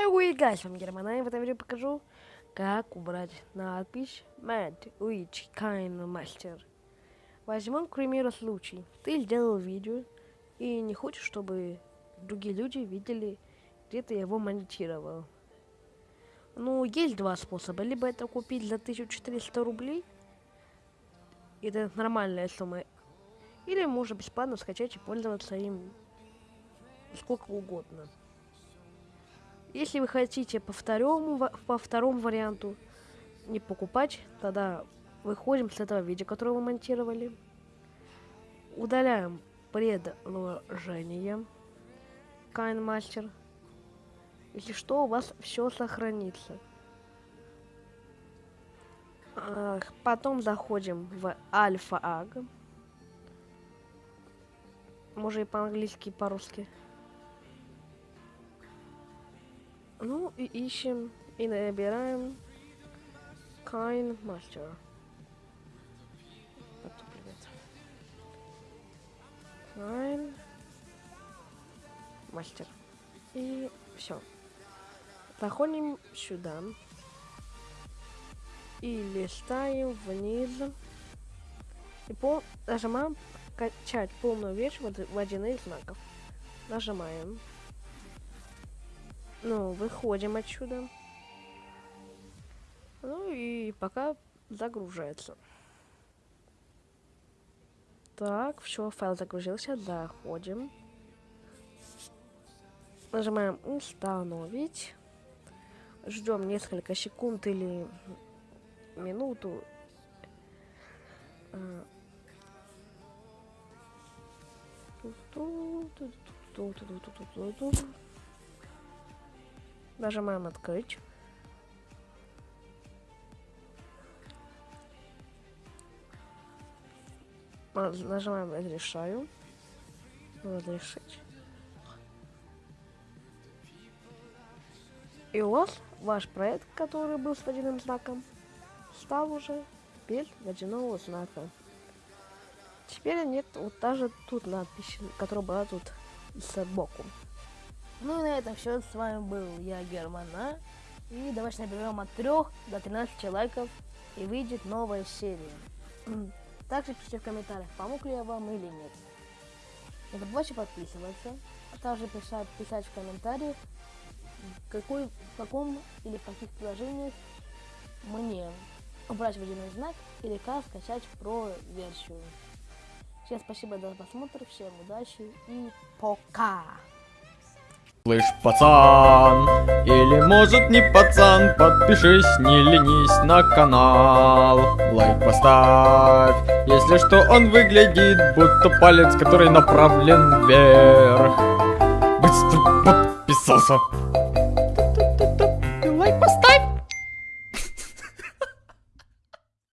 Hey guys, с вами и в этом видео покажу, как убрать надпись Mad Witch Kind Master. Возьмем, к примеру, случай. Ты сделал видео, и не хочешь, чтобы другие люди видели, где ты его монтировал. Ну, есть два способа. Либо это купить за 1400 рублей, это нормальная сумма, или можно бесплатно скачать и пользоваться им сколько угодно. Если вы хотите по второму, по второму варианту не покупать, тогда выходим с этого видео, которое вы монтировали. Удаляем предложение KineMaster. Если что, у вас все сохранится. Потом заходим в Альфа-Аг. Может и по-английски, и по-русски. Ну и ищем и набираем Master. привет. Kind Master. И все. Заходим сюда. И листаем вниз. И пол... нажимаем качать полную вещь водяных знаков. Нажимаем. Ну, выходим отсюда. Ну и пока загружается. Так, все, файл загрузился, заходим. Нажимаем установить. Ждем несколько секунд или минуту. Нажимаем открыть. Нажимаем разрешаю. Разрешить. И у вас ваш проект, который был с водяным знаком, стал уже без водяного знака. Теперь нет вот даже тут надпись, которая была тут сбоку. Ну и на этом все. С вами был я, Германа. И давайте наберем от 3 до 13 лайков и выйдет новая серия. Также пишите в комментариях, помог ли я вам или нет. Не забывайте подписываться, а также писать, писать в комментариях, какой, в каком или в каких приложениях мне убрать водяной знак или как скачать про версию. Всем спасибо за просмотр, всем удачи и пока! Слышь, пацан, или может не пацан, подпишись, не ленись на канал. Лайк поставь, если что он выглядит, будто палец, который направлен вверх. Быстро подписался.